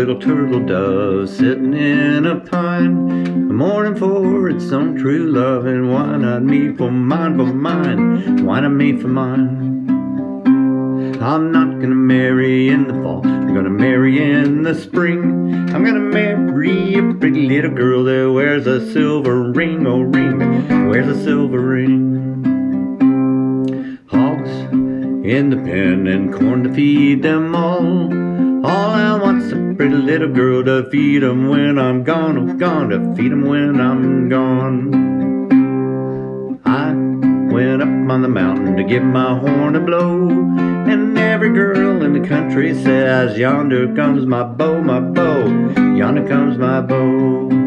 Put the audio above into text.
little turtle dove sitting in a pine, A mourning for its own true love, and why not me for mine, for mine, why not me for mine? I'm not gonna marry in the fall, I'm gonna marry in the spring. I'm gonna marry a pretty little girl that wears a silver ring, oh ring, wears a silver ring. Hogs in the pen and corn to feed them all. Pretty little girl to feed 'em when I'm gone, oh gone, to feed 'em when I'm gone. I went up on the mountain to give my horn a blow, and every girl in the country says, Yonder comes my beau, my beau, yonder comes my beau.